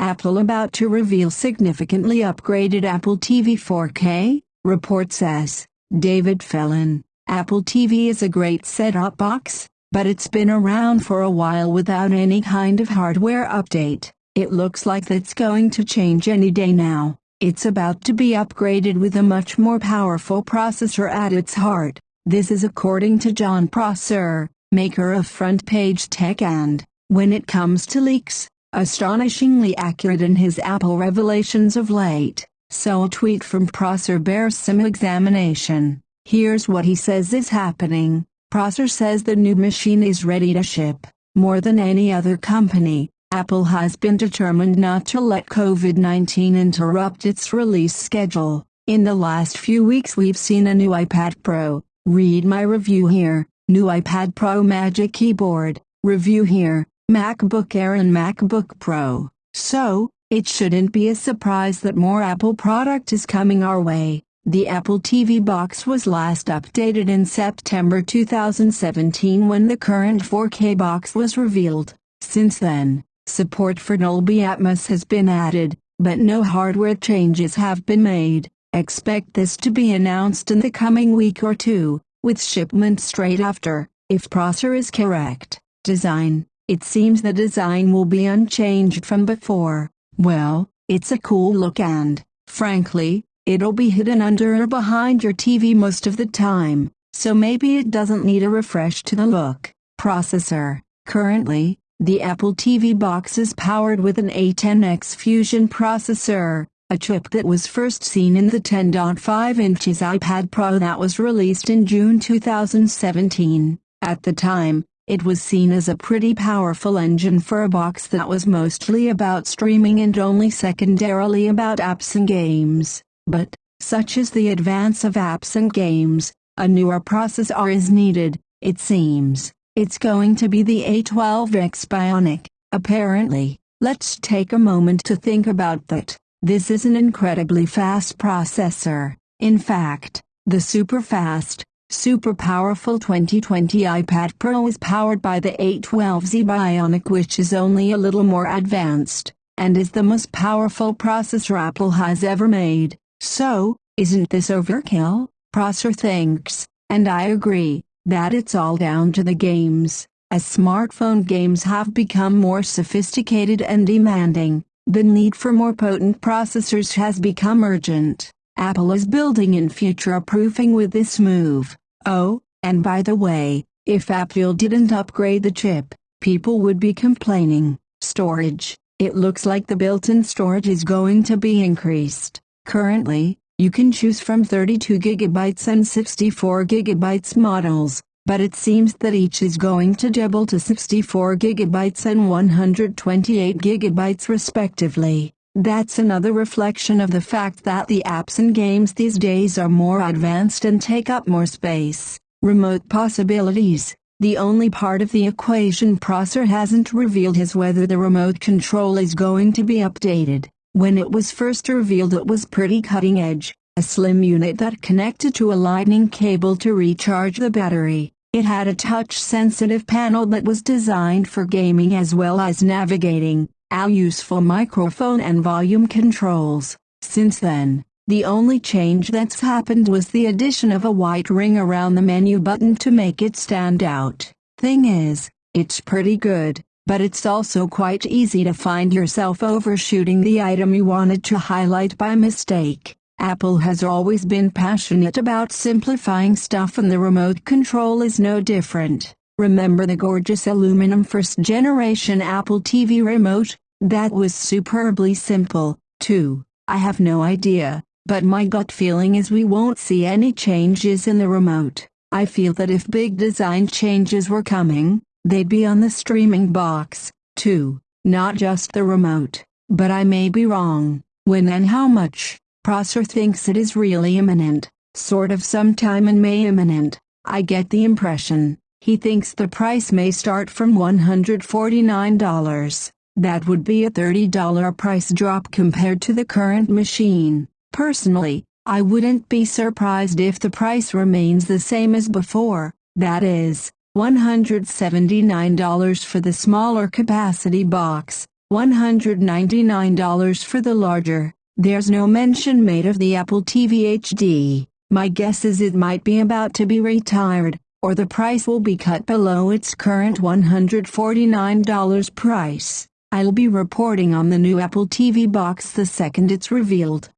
Apple about to reveal significantly upgraded Apple TV 4K, report says. David Phelan, Apple TV is a great set-top box, but it's been around for a while without any kind of hardware update. It looks like that's going to change any day now. It's about to be upgraded with a much more powerful processor at its heart. This is according to Jon Prosser, maker of Front Page Tech and, when it comes to leaks, astonishingly accurate in his Apple revelations of late. So a tweet from Prosser bears some examination. Here's what he says is happening. Prosser says the new machine is ready to ship. More than any other company, Apple has been determined not to let COVID-19 interrupt its release schedule. In the last few weeks we've seen a new iPad Pro. Read my review here. New iPad Pro Magic Keyboard. Review here. MacBook Air and MacBook Pro. So, it shouldn't be a surprise that more Apple product is coming our way. The Apple TV box was last updated in September 2017 when the current 4K box was revealed. Since then, support for Dolby Atmos has been added, but no hardware changes have been made. Expect this to be announced in the coming week or two, with shipment straight after, if Prosser is correct. Design It seems the design will be unchanged from before. Well, it's a cool look and, frankly, it'll be hidden under or behind your TV most of the time, so maybe it doesn't need a refresh to the look. Processor Currently, the Apple TV box is powered with an A10X Fusion processor, a chip that was first seen in the 10.5 inches iPad Pro that was released in June 2017. At the time, it was seen as a pretty powerful engine for a box that was mostly about streaming and only secondarily about apps and games. But, such is the advance of apps and games, a newer processor is needed, it seems. It's going to be the A12X Bionic, apparently. Let's take a moment to think about that. This is an incredibly fast processor. In fact, the super fast, Super powerful 2020 iPad Pro is powered by the A12Z Bionic which is only a little more advanced, and is the most powerful processor Apple has ever made. So, isn't this overkill? Prosser thinks, and I agree, that it's all down to the games. As smartphone games have become more sophisticated and demanding, the need for more potent processors has become urgent. Apple is building in future-proofing with this move. Oh, and by the way, if Apple didn't upgrade the chip, people would be complaining. Storage. It looks like the built-in storage is going to be increased. Currently, you can choose from 32 GB and 64 GB models, but it seems that each is going to double to 64 GB and 128 GB respectively. That's another reflection of the fact that the apps and games these days are more advanced and take up more space. Remote possibilities. The only part of the equation Prosser hasn't revealed is whether the remote control is going to be updated. When it was first revealed it was pretty cutting edge, a slim unit that connected to a lightning cable to recharge the battery. It had a touch-sensitive panel that was designed for gaming as well as navigating a useful microphone and volume controls. Since then, the only change that's happened was the addition of a white ring around the menu button to make it stand out. Thing is, it's pretty good, but it's also quite easy to find yourself overshooting the item you wanted to highlight by mistake. Apple has always been passionate about simplifying stuff and the remote control is no different. Remember the gorgeous aluminum first generation Apple TV remote? That was superbly simple, too. I have no idea, but my gut feeling is we won't see any changes in the remote. I feel that if big design changes were coming, they'd be on the streaming box, too, not just the remote. But I may be wrong. When and how much? Prosser thinks it is really imminent, sort of sometime in May imminent. I get the impression. He thinks the price may start from $149. That would be a $30 price drop compared to the current machine. Personally, I wouldn't be surprised if the price remains the same as before, that is, $179 for the smaller capacity box, $199 for the larger. There's no mention made of the Apple TV HD. My guess is it might be about to be retired, or the price will be cut below its current $149 price. I'll be reporting on the new Apple TV box the second it's revealed.